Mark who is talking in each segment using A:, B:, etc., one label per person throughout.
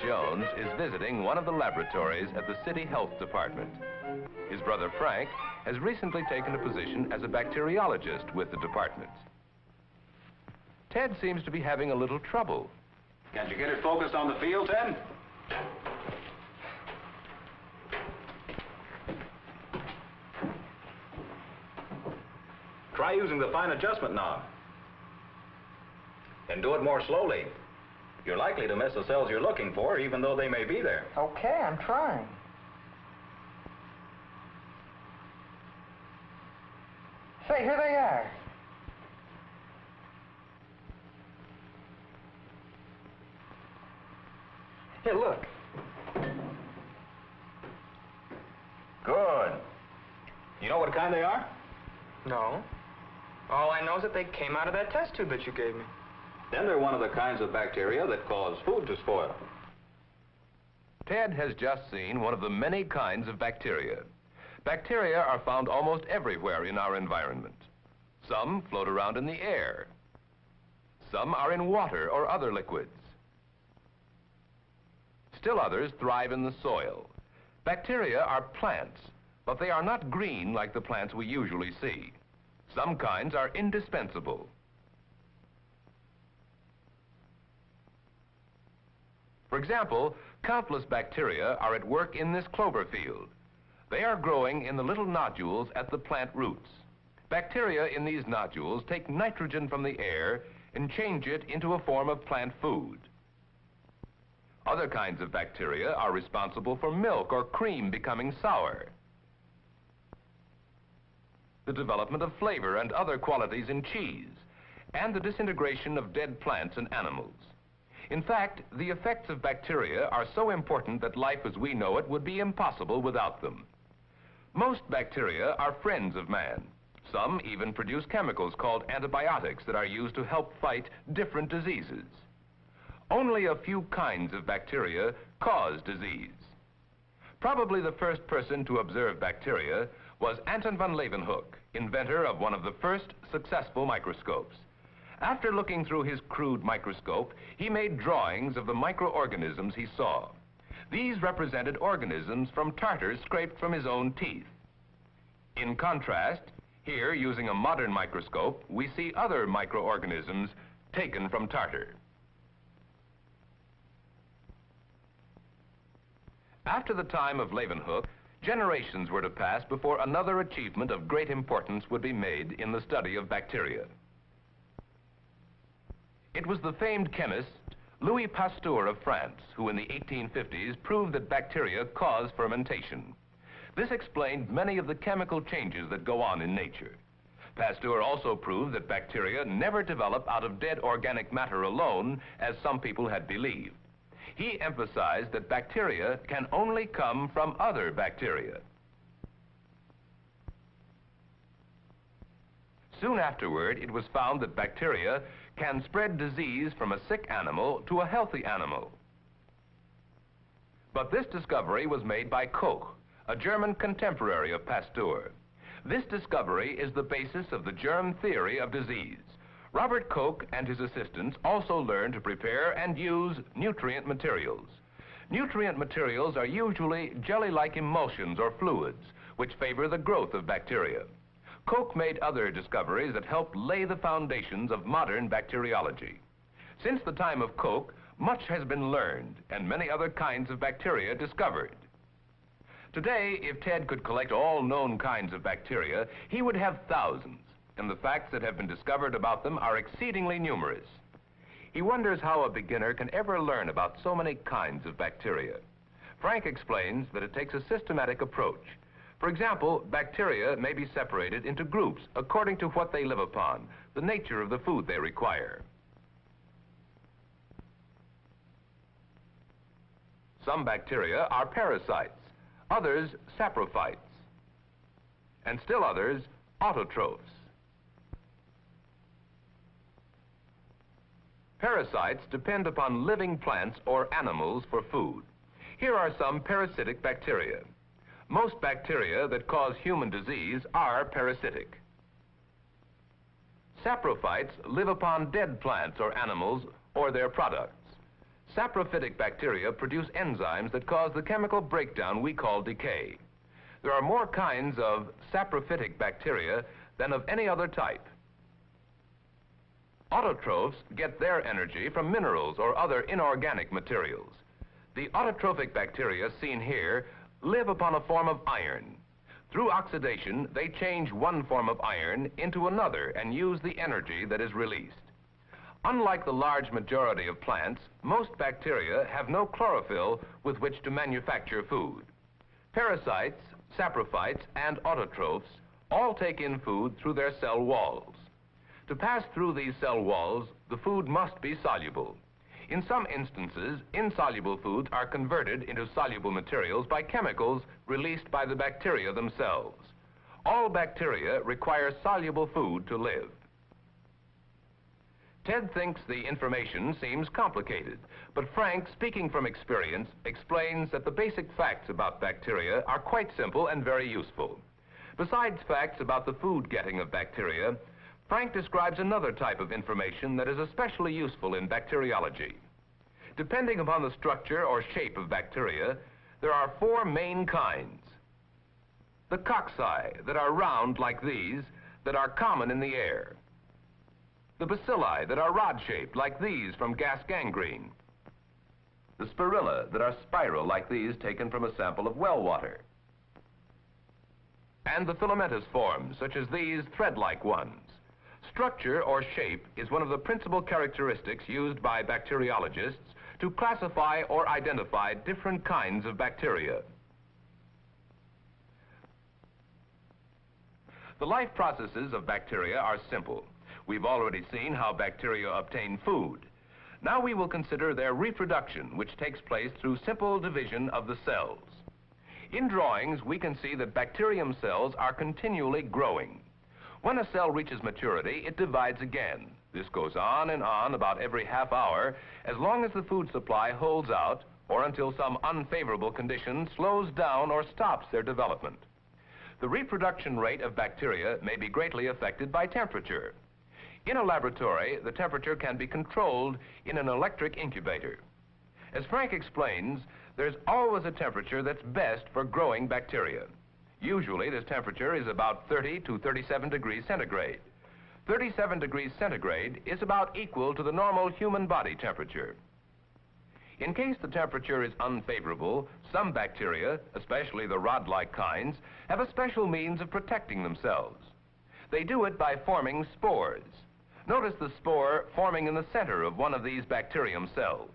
A: Jones is visiting one of the laboratories at the City Health Department. His brother Frank has recently taken a position as a bacteriologist with the department. Ted seems to be having a little trouble.
B: Can't you get it focused on the field, Ted? Try using the fine adjustment knob. And do it more slowly. You're likely to miss the cells you're looking for, even though they may be there.
C: Okay, I'm trying. Say, here they are. Here, look.
B: Good. You know what kind they are?
C: No. All I know is that they came out of that test tube that you gave me.
B: Then they're one of the kinds of bacteria that cause food to spoil.
A: Ted has just seen one of the many kinds of bacteria. Bacteria are found almost everywhere in our environment. Some float around in the air. Some are in water or other liquids. Still others thrive in the soil. Bacteria are plants, but they are not green like the plants we usually see. Some kinds are indispensable. For example, countless bacteria are at work in this clover field. They are growing in the little nodules at the plant roots. Bacteria in these nodules take nitrogen from the air and change it into a form of plant food. Other kinds of bacteria are responsible for milk or cream becoming sour, the development of flavor and other qualities in cheese, and the disintegration of dead plants and animals. In fact, the effects of bacteria are so important that life as we know it would be impossible without them. Most bacteria are friends of man. Some even produce chemicals called antibiotics that are used to help fight different diseases. Only a few kinds of bacteria cause disease. Probably the first person to observe bacteria was Anton van Leeuwenhoek, inventor of one of the first successful microscopes. After looking through his crude microscope, he made drawings of the microorganisms he saw. These represented organisms from tartar scraped from his own teeth. In contrast, here, using a modern microscope, we see other microorganisms taken from tartar. After the time of Leeuwenhoek, generations were to pass before another achievement of great importance would be made in the study of bacteria. It was the famed chemist Louis Pasteur of France who in the 1850s proved that bacteria cause fermentation. This explained many of the chemical changes that go on in nature. Pasteur also proved that bacteria never develop out of dead organic matter alone, as some people had believed. He emphasized that bacteria can only come from other bacteria. Soon afterward, it was found that bacteria can spread disease from a sick animal to a healthy animal. But this discovery was made by Koch, a German contemporary of Pasteur. This discovery is the basis of the germ theory of disease. Robert Koch and his assistants also learned to prepare and use nutrient materials. Nutrient materials are usually jelly-like emulsions or fluids, which favor the growth of bacteria. Koch made other discoveries that helped lay the foundations of modern bacteriology. Since the time of Koch, much has been learned and many other kinds of bacteria discovered. Today, if Ted could collect all known kinds of bacteria, he would have thousands, and the facts that have been discovered about them are exceedingly numerous. He wonders how a beginner can ever learn about so many kinds of bacteria. Frank explains that it takes a systematic approach. For example, bacteria may be separated into groups according to what they live upon, the nature of the food they require. Some bacteria are parasites, others saprophytes, and still others autotrophs. Parasites depend upon living plants or animals for food. Here are some parasitic bacteria. Most bacteria that cause human disease are parasitic. Saprophytes live upon dead plants or animals or their products. Saprophytic bacteria produce enzymes that cause the chemical breakdown we call decay. There are more kinds of saprophytic bacteria than of any other type. Autotrophs get their energy from minerals or other inorganic materials. The autotrophic bacteria seen here live upon a form of iron. Through oxidation, they change one form of iron into another and use the energy that is released. Unlike the large majority of plants, most bacteria have no chlorophyll with which to manufacture food. Parasites, saprophytes, and autotrophs all take in food through their cell walls. To pass through these cell walls, the food must be soluble. In some instances, insoluble foods are converted into soluble materials by chemicals released by the bacteria themselves. All bacteria require soluble food to live. Ted thinks the information seems complicated, but Frank, speaking from experience, explains that the basic facts about bacteria are quite simple and very useful. Besides facts about the food getting of bacteria, Frank describes another type of information that is especially useful in bacteriology. Depending upon the structure or shape of bacteria, there are four main kinds. The cocci, that are round like these, that are common in the air. The bacilli, that are rod-shaped like these from gas gangrene. The spirilla, that are spiral like these taken from a sample of well water. And the filamentous forms, such as these thread-like ones. Structure or shape is one of the principal characteristics used by bacteriologists to classify or identify different kinds of bacteria. The life processes of bacteria are simple. We've already seen how bacteria obtain food. Now we will consider their reproduction, which takes place through simple division of the cells. In drawings, we can see that bacterium cells are continually growing. When a cell reaches maturity, it divides again. This goes on and on about every half hour as long as the food supply holds out or until some unfavorable condition slows down or stops their development. The reproduction rate of bacteria may be greatly affected by temperature. In a laboratory, the temperature can be controlled in an electric incubator. As Frank explains, there's always a temperature that's best for growing bacteria. Usually this temperature is about 30 to 37 degrees centigrade. 37 degrees centigrade is about equal to the normal human body temperature. In case the temperature is unfavorable, some bacteria, especially the rod-like kinds, have a special means of protecting themselves. They do it by forming spores. Notice the spore forming in the center of one of these bacterium cells.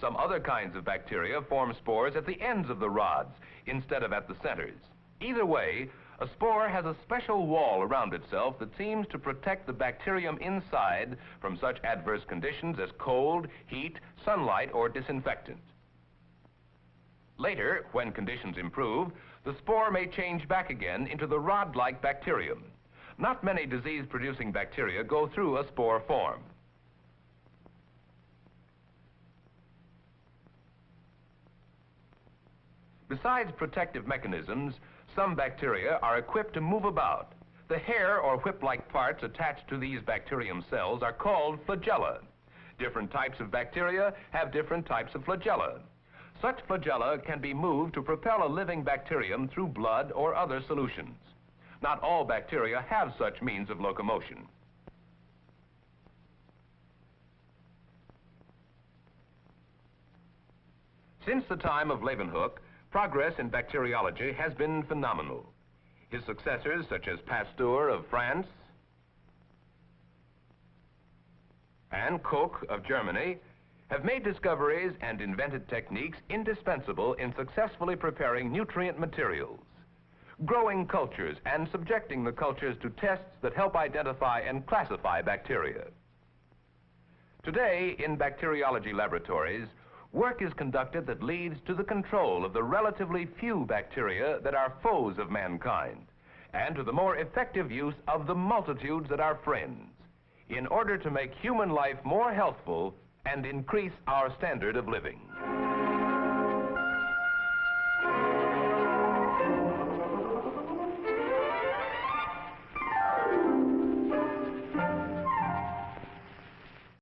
A: Some other kinds of bacteria form spores at the ends of the rods instead of at the centers. Either way, a spore has a special wall around itself that seems to protect the bacterium inside from such adverse conditions as cold, heat, sunlight, or disinfectant. Later, when conditions improve, the spore may change back again into the rod-like bacterium. Not many disease-producing bacteria go through a spore form. Besides protective mechanisms, some bacteria are equipped to move about. The hair or whip-like parts attached to these bacterium cells are called flagella. Different types of bacteria have different types of flagella. Such flagella can be moved to propel a living bacterium through blood or other solutions. Not all bacteria have such means of locomotion. Since the time of Leeuwenhoek, Progress in bacteriology has been phenomenal. His successors, such as Pasteur of France and Koch of Germany, have made discoveries and invented techniques indispensable in successfully preparing nutrient materials, growing cultures and subjecting the cultures to tests that help identify and classify bacteria. Today, in bacteriology laboratories, work is conducted that leads to the control of the relatively few bacteria that are foes of mankind and to the more effective use of the multitudes that are friends in order to make human life more healthful and increase our standard of living.